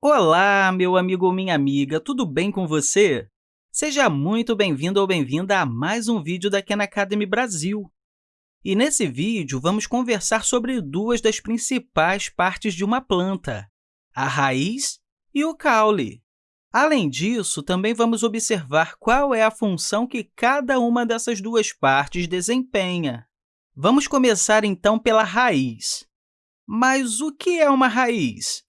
Olá, meu amigo ou minha amiga, tudo bem com você? Seja muito bem-vindo ou bem-vinda a mais um vídeo da Khan Academy Brasil. E nesse vídeo, vamos conversar sobre duas das principais partes de uma planta, a raiz e o caule. Além disso, também vamos observar qual é a função que cada uma dessas duas partes desempenha. Vamos começar, então, pela raiz. Mas o que é uma raiz?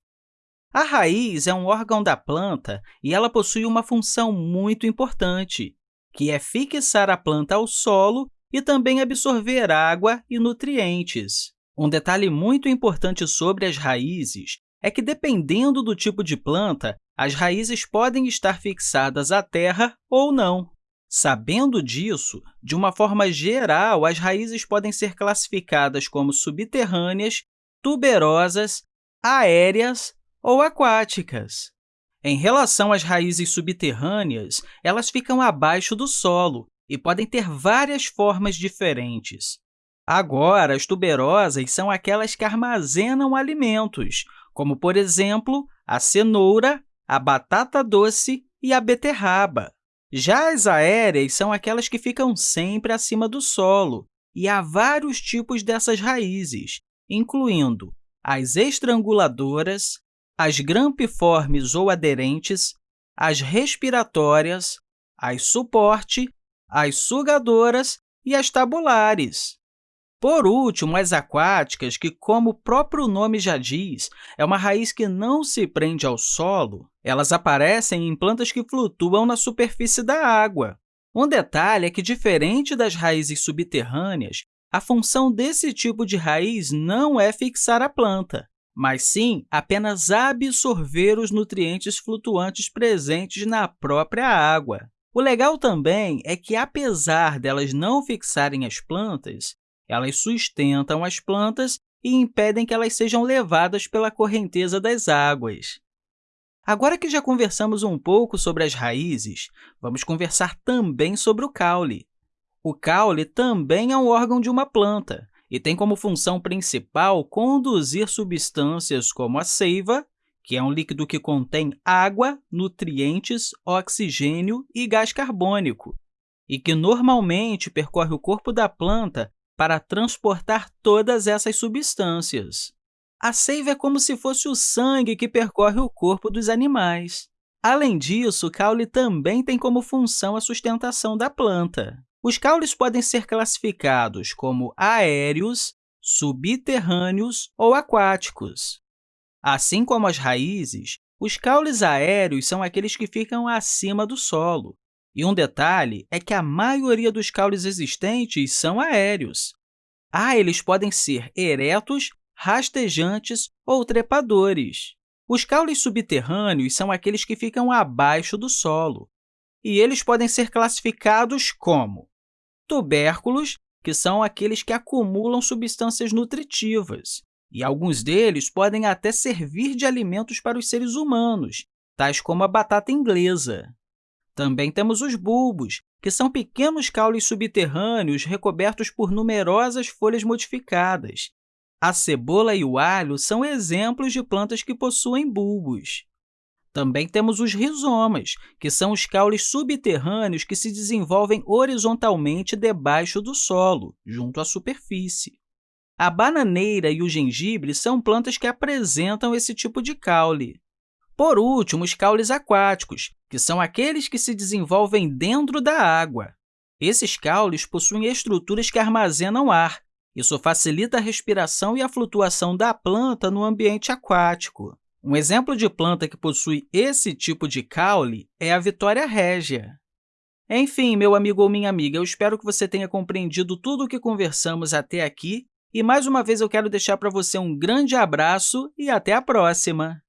A raiz é um órgão da planta e ela possui uma função muito importante, que é fixar a planta ao solo e também absorver água e nutrientes. Um detalhe muito importante sobre as raízes é que, dependendo do tipo de planta, as raízes podem estar fixadas à terra ou não. Sabendo disso, de uma forma geral, as raízes podem ser classificadas como subterrâneas tuberosas, aéreas ou aquáticas. Em relação às raízes subterrâneas, elas ficam abaixo do solo e podem ter várias formas diferentes. Agora, as tuberosas são aquelas que armazenam alimentos, como, por exemplo, a cenoura, a batata doce e a beterraba. Já as aéreas são aquelas que ficam sempre acima do solo, e há vários tipos dessas raízes, incluindo as estranguladoras, as grampiformes ou aderentes, as respiratórias, as suporte, as sugadoras e as tabulares. Por último, as aquáticas, que, como o próprio nome já diz, é uma raiz que não se prende ao solo, elas aparecem em plantas que flutuam na superfície da água. Um detalhe é que, diferente das raízes subterrâneas, a função desse tipo de raiz não é fixar a planta, mas sim apenas absorver os nutrientes flutuantes presentes na própria água. O legal também é que, apesar delas não fixarem as plantas, elas sustentam as plantas e impedem que elas sejam levadas pela correnteza das águas. Agora que já conversamos um pouco sobre as raízes, vamos conversar também sobre o caule. O caule também é um órgão de uma planta e tem como função principal conduzir substâncias como a seiva, que é um líquido que contém água, nutrientes, oxigênio e gás carbônico, e que normalmente percorre o corpo da planta para transportar todas essas substâncias. A seiva é como se fosse o sangue que percorre o corpo dos animais. Além disso, o caule também tem como função a sustentação da planta. Os caules podem ser classificados como aéreos, subterrâneos ou aquáticos. Assim como as raízes, os caules aéreos são aqueles que ficam acima do solo. E um detalhe é que a maioria dos caules existentes são aéreos. Ah, eles podem ser eretos, rastejantes ou trepadores. Os caules subterrâneos são aqueles que ficam abaixo do solo, e eles podem ser classificados como tubérculos, que são aqueles que acumulam substâncias nutritivas, e alguns deles podem até servir de alimentos para os seres humanos, tais como a batata inglesa. Também temos os bulbos, que são pequenos caules subterrâneos recobertos por numerosas folhas modificadas. A cebola e o alho são exemplos de plantas que possuem bulbos. Também temos os rizomas, que são os caules subterrâneos que se desenvolvem horizontalmente debaixo do solo, junto à superfície. A bananeira e o gengibre são plantas que apresentam esse tipo de caule. Por último, os caules aquáticos, que são aqueles que se desenvolvem dentro da água. Esses caules possuem estruturas que armazenam ar. Isso facilita a respiração e a flutuação da planta no ambiente aquático. Um exemplo de planta que possui esse tipo de caule é a Vitória régia. Enfim, meu amigo ou minha amiga, eu espero que você tenha compreendido tudo o que conversamos até aqui e, mais uma vez, eu quero deixar para você um grande abraço e até a próxima!